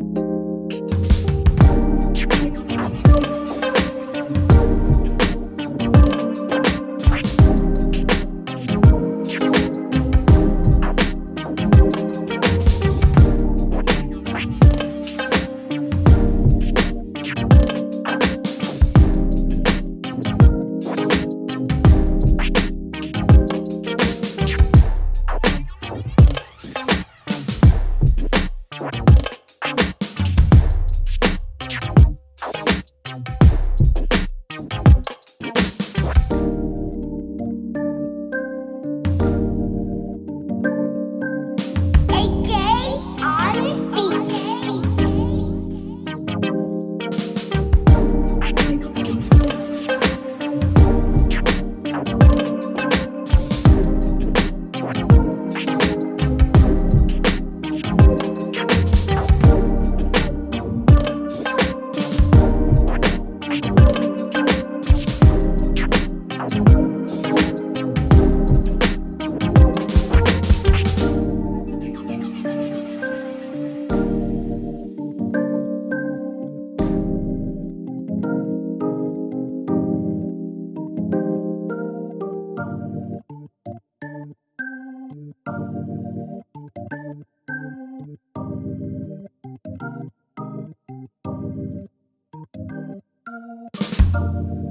yok. Bye. Thank